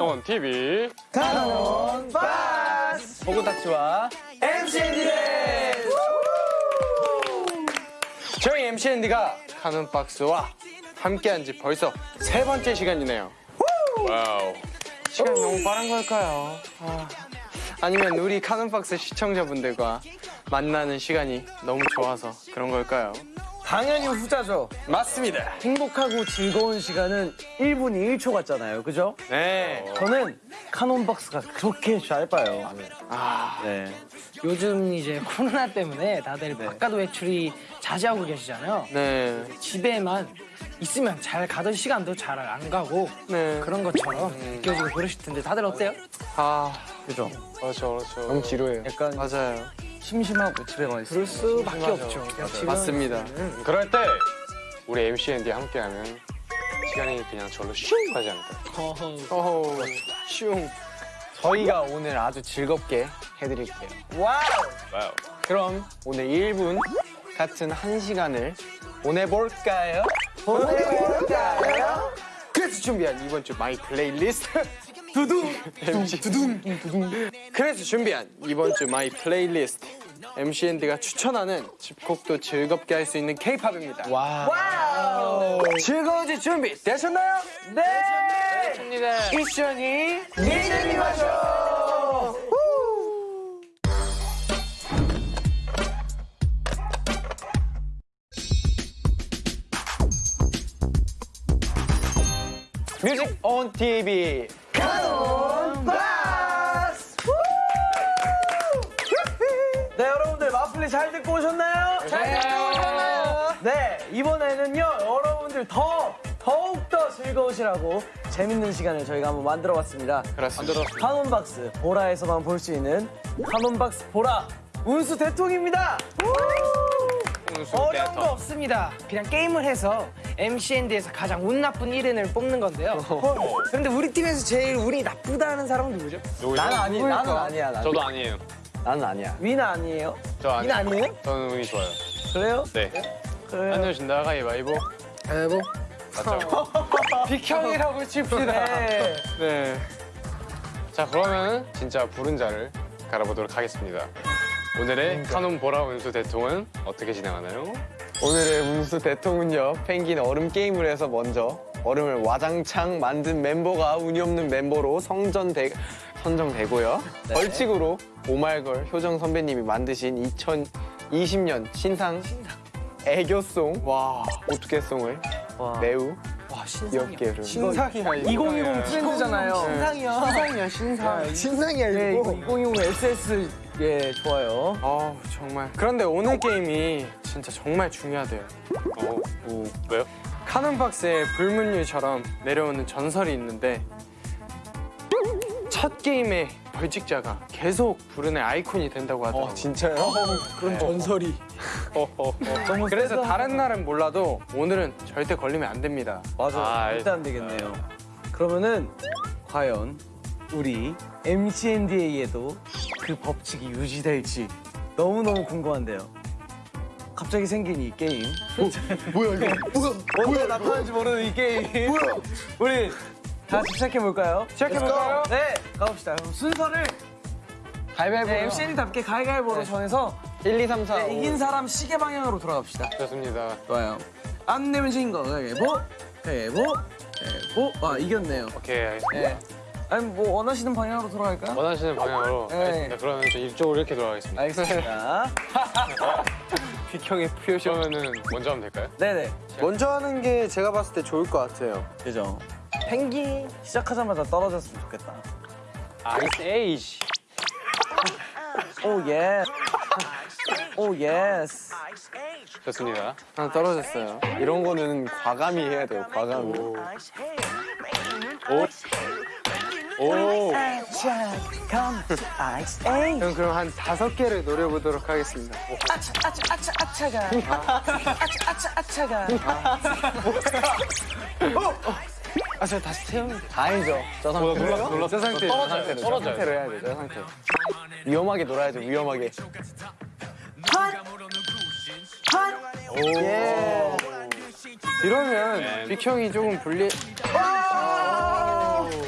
온 TV 카논 바스 보고닥치와 MCND의 저희 MCND가 카눈 박스와 함께한 지 벌써 세 번째 시간이네요. 와우. 시간이 너무 빠른 걸까요? 아, 아니면 우리 카눈 박스 시청자분들과 만나는 시간이 너무 좋아서 그런 걸까요? 당연히 후자죠 맞습니다. 행복하고 즐거운 시간은 1분이 1초 같잖아요 그죠? 네. 저는 카논박스가 그렇게 짧아요 아, 네. 요즘 이제 코로나 때문에 다들 바깥 외출이 자제하고 계시잖아요. 네. 집에만 있으면 잘 가던 시간도 잘 안 가고 네. 그런 것처럼 느껴지고 그러실 텐데 다들 어때요? 아, 그죠? 그렇죠, 그렇죠. 너무 지루해요. 약간 맞아요. 심심하고 집에만 있어요 그럴 수밖에 없죠. 맞습니다. 그럴 때 우리 MCND 함께하면 시간이 그냥 절로 슝 가지 않을까요? 어허. 슝. 저희가 오늘 아주 즐겁게 해드릴게요 wow. 그럼 오늘 1분 같은 1시간을 보내볼까요? 보내볼까요? 그래서 준비한 이번 주 my playlist 두둥 MC 두둥 두둥 그래서 준비한 이번 주 my playlist MCND가 추천하는 집콕도 즐겁게 할 수 있는 K-팝입니다. wow 즐거워질 준비 되셨나요? 네! 됩니다. 미션이 미션이 맞죠! 뮤직 온 TV 네 여러분들 마플리 잘 듣고 오셨나요? 잘 듣고 오셨나요? 네 이번에는요 여러분들 더 더욱더 즐거우시라고 재밌는 시간을 저희가 한번 만들어 봤습니다 그렇습니다. 카논박스 보라에서만 볼 수 있는 카논박스 보라 운수 대통입니다 어려운 거 없습니다. 그냥 게임을 해서 MCND에서 가장 운 나쁜 1인을 뽑는 건데요. 그런데 우리 팀에서 제일 운이 나쁘다는 사람은 누구죠? 나는 아니 나는 아니야 나는, 저도 아니에요. 나는 아니야 위는 아니에요? 저인 아니에요. 아니에요? 저는 운이 좋아요. 그래요? 네. 그래요 안녕하십니까 가위바위보. 여보. 맞죠? 비형이라고 칩시다. 네. 네. 자 그러면 진짜 부른 자를 갈아보도록 하겠습니다. 오늘의 카논 보라 운수 대통은 어떻게 진행하나요? 오늘의 운수 대통은요. 펭귄 얼음 게임을 해서 먼저 얼음을 와장창 만든 멤버가 운이 없는 멤버로 성전되, 선정되고요. 벌칙으로 오말걸 효정 선배님이 만드신 2020년 신상 애교송. 와. 와. 매우 와 부르는 신상이야. 2020 트렌드잖아요. 신상이요. 신상이야 신상. 신상이야 네, 이거. 2020 SS 예 좋아요. 아 정말. 그런데 오늘 게임이 진짜 정말 중요하대요. 어, 오, 왜요? 카논 박스에 불문율처럼 내려오는 전설이 있는데 첫 게임의 벌칙자가 계속 부른의 아이콘이 된다고 하더라고요. 어 진짜요? 그런 전설이 너무 그래서 세다. 다른 날은 몰라도 오늘은 절대 걸리면 안 됩니다. 맞아 아, 절대 안 되겠네요 그러면은 과연 우리 MCNDA에도 그 법칙이 유지될지 너무너무 궁금한데요 갑자기 생긴 이 게임 뭐야 이거 뭐야 언제 나타날지 모르는 이 게임 뭐야 우리 다 같이 시작해볼까요? 시작해볼까요? 네 가봅시다 그럼 순서를 가위바위보 네, MCND답게 가위가위보로 정해서 1, 2, 3, 4 네, 이긴 사람 시계 방향으로 돌아갑시다 좋습니다. 좋아요. 안 내면 진 거. 가위바위보, 가위바위보, 가위바위보. 아, 이겼네요. 오케이 알겠습니다. 네. 아니, 뭐 원하시는 방향으로 돌아갈까요? 원하시는 방향으로 네. 알겠습니다. 그러면 저 이쪽으로 이렇게 돌아가겠습니다. 알겠습니다. 비형의 표시 그러면은 먼저 하면 될까요? 네네. 먼저 하는 게 제가 봤을 때 좋을 것 같아요 그죠. 펭귄 시작하자마자 떨어졌으면 좋겠다. Ice Age. 오, yeah. 오, yes. 좋습니다. 하나 떨어졌어요 이런 거는 과감히 해야 돼요 과감히 오. 그럼 그럼 한 다섯 개를 노려보도록 하겠습니다. 아차 아차 아차 아차가. 아차 아차 아차가. 아, 저 다시 태우면 돼. 아니죠 저 상태로 놀라, 놀라. 저 상태 저 떨어져요, 상태로 저 떨어져요. 상태로 해야 돼 저 상태 위험하게 놀아야죠 위험하게 이러면 빅형이 조금 불리.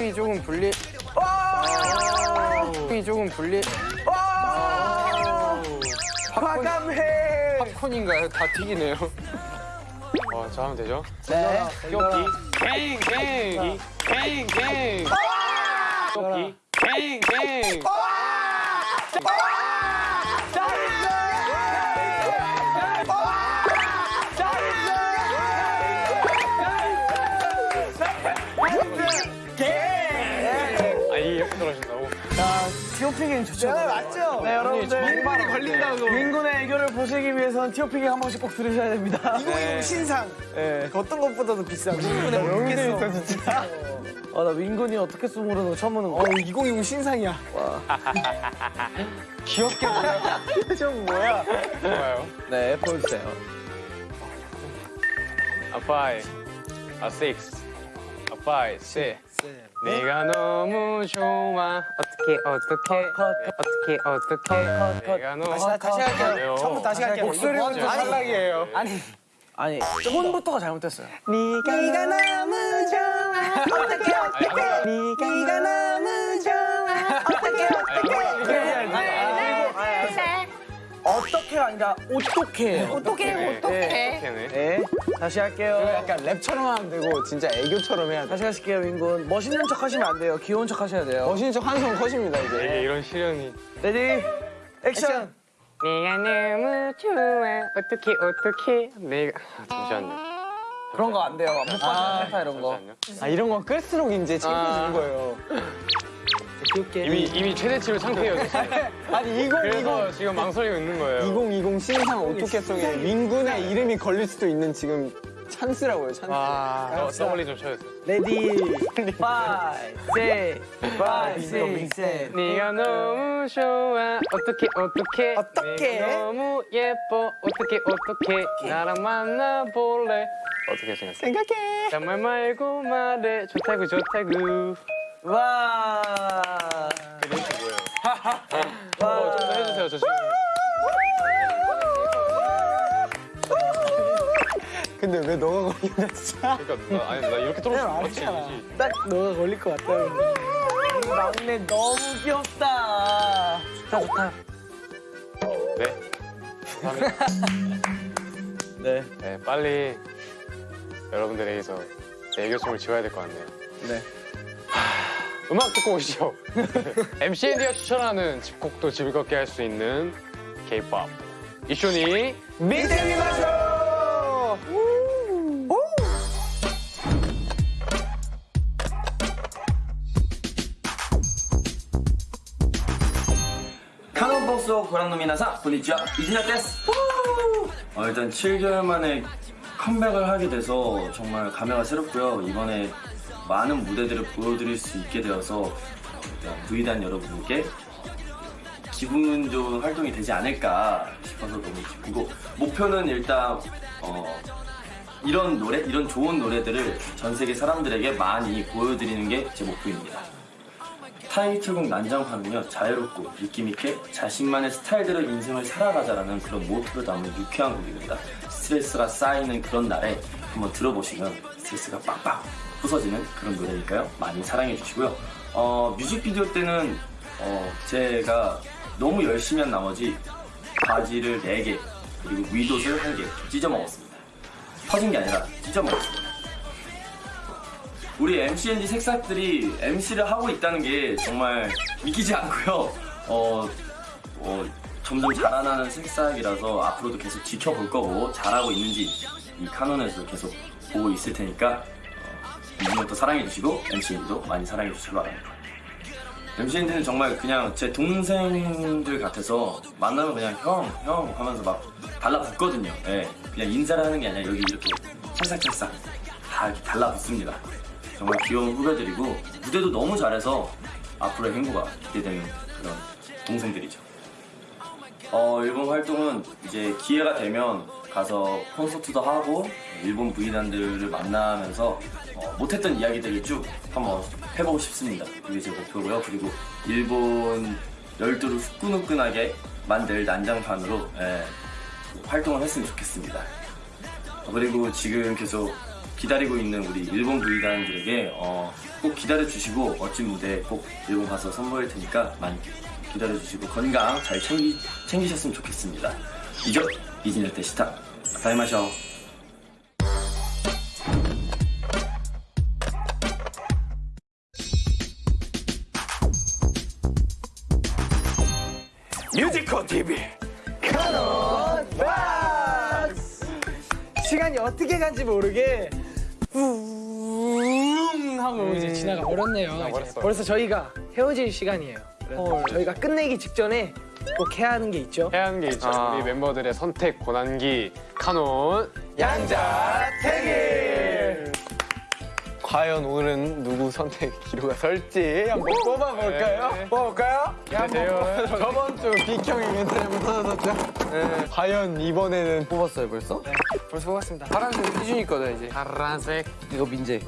이 조금 분리. 이 조금 분리. 과감해. 팝콘인가요? 다 튀기네요. 어, 저 하면 되죠? 네. 껴기. 갱, 갱. 갱, 갱. 껴기. 갱, 갱. 게임 좋죠. 네, 맞죠? 네, 여러분들. 정말 걸린다고. 윈군의 애교를 보시기 위해서는 티오피 게임 한 번씩 꼭 들으셔야 됩니다. 이거 신상. 네. 어떤 것보다도 비싸고. 이번에 여기도 모르겠어. 진짜. 아, 나 윈군이 어떻게 쓰 모르는 거 처음 보는 거. 어, 2020 신상이야. 귀엽게 좀 뭐야? 좋아요. 네, 보여주세요. A five, a six, a five, six. 네가 너무 좋아. 어떻게 어떻게 어떻게 어떻게 내가 너무 다시, 다시 할게요. 처음부터 다시 할게요. 목소리부터 탈락이에요. 아니. 아니, 톤부터가 잘못됐어요. 네가 너무 좋아. 어떡해 어떡해. 네가 너무 어떻게가 아니라 어떻게. 어떻게 네, 어떻게. 네, 다시 할게요. 약간 랩처럼 하면 되고 진짜 애교처럼 해야 돼. 다시 하실게요, 윈군. 멋있는 척 하시면 안 돼요. 귀여운 척 하셔야 돼요. 멋있는 척 한 손 컷입니다 이게 이제. 이런 시련이. ready, 액션. 네가 너무 좋아. 어떻게 어떻게 내가 아, 잠시만요. 그런 거 안 돼요. 못 봐서 세타 이런 거. 잠시만요. 아 이런 건 끌수록 이제 창피해지는 아. 거예요. 귀엽게. 이미 이미 최대치로 창피해졌어요. 아니 2020 그래서 지금 망설이고 있는 거예요. 2020 신상 오토캐송에 윈군의 이름이 걸릴 수도 있는 지금 찬스라고요 찬스. 아, 더블리 좀 돼. 레디, 파이, 세, 파이, 세, 세. 네가 너무 좋아 어떻게 어떻게 어떡해? 네가 너무 예뻐 어떻게 어떻게 나랑 만나볼래 어떻게 생각해? 생각해. 정말 말고 말해 좋다구 좋다구 와. 멘트 뭐예요? 어, 좀더 해주세요 저 지금 근데 왜 너가 걸리냐 진짜. 그러니까 나, 아니 나 이렇게 떨어지면 맞지 딱 너가 걸릴 것 같다. 이 막내 너무 귀엽다. 좋다, 좋다. 네 감사합니다 네, 네 빨리 여러분들에게서 내 애교춤을 지워야 될 것 같네요 네. 음악 듣고 오시죠. MCND가 추천하는 집콕도 즐겁게 할 수 있는 K-POP. 이쇼니 믿음이 마셔. 카논버스오 고란노 미나사 보니치와 이진아 데스! 어, 일단 7개월 만에 컴백을 하게 돼서 정말 감회가 새롭고요. 이번에 많은 무대들을 보여드릴 수 있게 되어서 V단 여러분께 기분 좋은 활동이 되지 않을까 싶어서 너무 기쁘고 목표는 일단 어, 이런 노래, 이런 좋은 노래들을 전 세계 사람들에게 많이 보여드리는 게 제 목표입니다. 타이틀곡 난장판은요 자유롭고 느낌있게 자신만의 스타일대로 인생을 살아가자라는 그런 모토를 담은 유쾌한 곡입니다 스트레스가 쌓이는 그런 날에 한번 들어보시면 스트레스가 빡빡 부서지는 그런 노래니까요. 많이 사랑해 주시고요. 어, 뮤직비디오 때는 어, 제가 너무 열심히 한 나머지 바지를 4개 그리고 위옷을 1개 찢어 먹었습니다. 터진 게 아니라 찢어 먹었습니다. 우리 MCND 색삭들이 MC를 하고 있다는 게 정말 믿기지 않고요. 어, 어, 점점 자라나는 색삭이라서 앞으로도 계속 지켜볼 거고 잘하고 있는지 이 카논에서 계속 보고 있을 테니까 어, 이분도 사랑해 주시고 MCND도 많이 사랑해 주시기 바랍니다. MCND는 정말 그냥 제 동생들 같아서 만나면 그냥 형, 형 하면서 막 달라붙거든요. 예, 그냥 인사를 하는 게 아니라 여기 이렇게 찰싹찰싹 다 달라붙습니다. 정말 귀여운 후배들이고 무대도 너무 잘해서 앞으로의 행보가 기대되는 그런 동생들이죠. 어, 일본 활동은 이제 기회가 되면 가서 콘서트도 하고 일본 부인단들을 만나면서 어, 못했던 이야기들을 쭉 한번 해보고 싶습니다. 그게 제 목표고요. 그리고 일본 열도를 후끈후끈하게 만들 난장판으로 예, 활동을 했으면 좋겠습니다. 어, 그리고 지금 계속 기다리고 있는 우리 일본 부이단들에게 어, 꼭 기다려 주시고 멋진 무대 꼭 일본 가서 선보일 테니까 많이 기다려 주시고 건강 잘 챙기 챙기셨으면 좋겠습니다. 이죠 이진열 때 시타 다이마쇼. 뮤지컬 TV 시간이 어떻게 간지 모르게 웅 하고 이제 지나가 버렸네요. 이제 벌써 저희가 헤어질 시간이에요. 그래서 저희가 끝내기 직전에 꼭 해야 하는 게 있죠. 해야 하는 게 있죠. 아. 우리 멤버들의 선택 고난기 카논 양자택일. 과연 오늘은 누구 선택 기로가 설지 한번 뽑아볼까요? 네. 뽑아볼까요? 네. 저번 주 빅형이 멘트를 못하셨죠? 네. 과연 이번에는 뽑았어요 벌써? 벌써 뽑았습니다. 파란색 희준이 거다 이제 파란색, 이거 민재.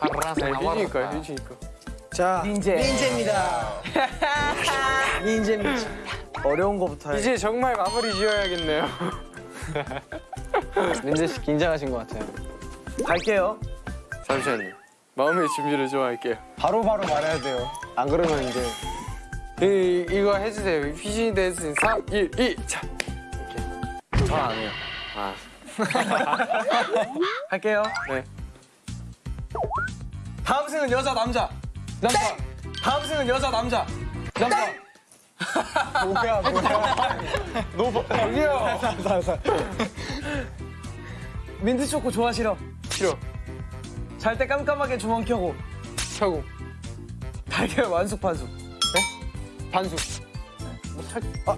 파란색 희준이 거야 희준이 거 자, 민재. 민재입니다. 민재입니다. 어려운 거부터 해. 이제 정말 마무리 지어야겠네요 민재 씨 긴장하신 것 같아요. 갈게요. 잠시만요 마음의 준비를 좀 할게요 바로바로 말해야 돼요. 안 그러면 이제 이, 이거 해주세요 희준이 대신 3, 1, 2 자. 저안 해요. 아, 할게요. 네. 다음 승은 여자 남자. 남자. 다음 승은 여자 남자. 남자. 뭐야 뭐야. 저기요 민트 초코 좋아하시러. 싫어 잘 때 깜깜하게 주먹 켜고 차고 달걀 완숙 반숙. 반숙 아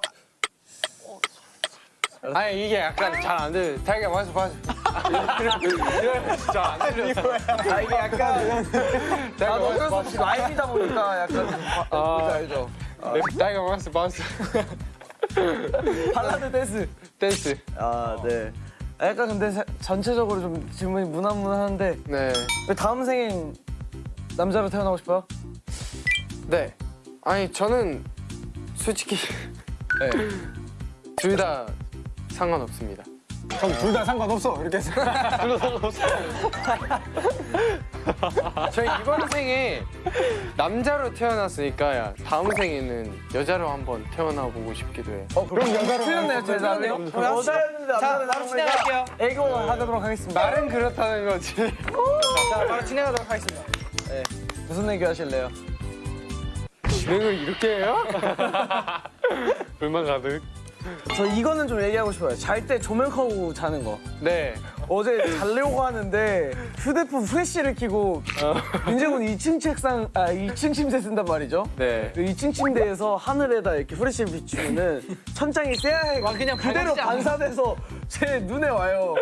니 이게 약간 잘 안 돼. 자기가 완숙 반숙 이러면 진짜 안 들려 아 이게 약간 수 없이 rhyme이다 보니까 약간 아, 알죠. 네, 자기가 완숙 반숙 발라드 댄스. 댄스 아 네. 약간 근데 사- 전체적으로 좀 질문이 무난무난한데 네 왜 다음 생엔 남자로 태어나고 싶어요? 네. 아니 저는 솔직히 네. 둘다 상관없습니다. 그럼 둘 다 상관없어 이렇게 해서. 저희 이번 생에 남자로 태어났으니까 다음 생에는 여자로 한번 태어나 보고 싶기도 해요. 어 그럼 여자로 틀렸네요. 그럼 여자였는데 자, 바로 진행할게요. 애교 하도록 하겠습니다. 말은 그렇다는 거지. 자, 바로 진행하도록 하겠습니다. 무슨 애교 하실래요? 진행을 이렇게 해요? 불만 가득. 저 이거는 좀 얘기하고 싶어요. 잘 때 조명 켜고 자는 거. 네. 어제 자려고 하는데 휴대폰 후레쉬를 켜고 민재군 2층 책상 아 2층 침대 쓴단 말이죠. 네. 2층 침대에서 하늘에다 이렇게 후레쉬를 비추면은 천장이 새하얗게 와, 그냥 그대로. 반사돼서 제 눈에 와요.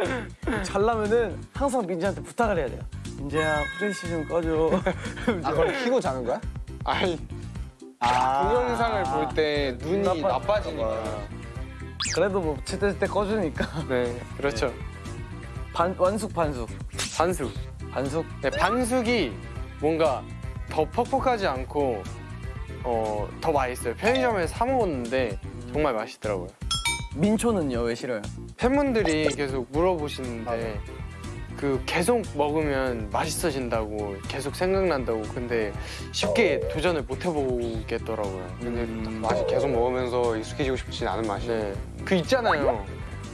잘라면은 항상 민재한테 부탁을 해야 돼요. 민재야 후레쉬 좀 꺼줘. 아 그걸 키고 자는 거야? 아니 아. 동영상을 볼 때 눈이 나빠- 나빠지니까. 그래도 뭐 제때 제때 꺼주니까 네, 그렇죠. 반, 완숙 반숙 반숙. 반숙 네, 반숙이 뭔가 더 퍽퍽하지 않고 어, 더 맛있어요. 편의점에서 사 먹었는데 정말 맛있더라고요. 민초는요 왜 싫어요? 팬분들이 계속 물어보시는데 그 계속 먹으면 맛있어진다고 계속 생각난다고 근데 쉽게 도전을 못 해보겠더라고요. 근데 맛이 계속 먹으면서 익숙해지고 싶진 않은 맛이. 네, 그 있잖아요.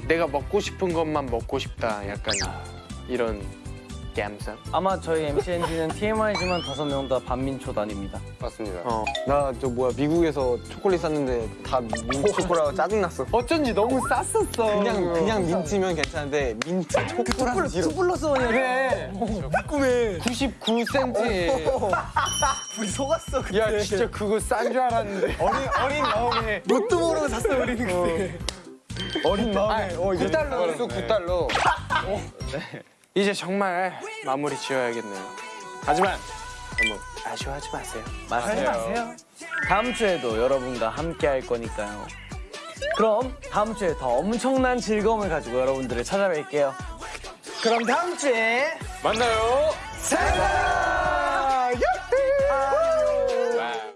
내가 먹고 싶은 것만 먹고 싶다. 약간 이런 감성. 아마 저희 MCNG는 TMI지만 다섯 명 다 반민초 단입니다. 맞습니다. 어. 나 저 뭐야 미국에서 초콜릿 샀는데 다 민트 초코라고 짜증났어. 어쩐지 너무 쌌었어. 그냥 그냥 민트면 괜찮은데 민트 초코라는 싫어. 플러스 원이야. 그래. 꿈에 99센트에 우리 속았어. 그때. 야 진짜 그거 싼 줄 알았는데 어린 어린 마음에 뭣도 모르고 샀어 우리는 그때. 어린 마음에 어 이제 9달러였어 9달러 이제 정말 마무리 지어야겠네요 하지만 너무 아쉬워하지 마세요 하지 마세요. 다음 주에도 여러분과 함께 할 거니까요. 그럼 다음 주에 더 엄청난 즐거움을 가지고 여러분들을 찾아뵐게요. 그럼 다음 주에 만나요 사랑!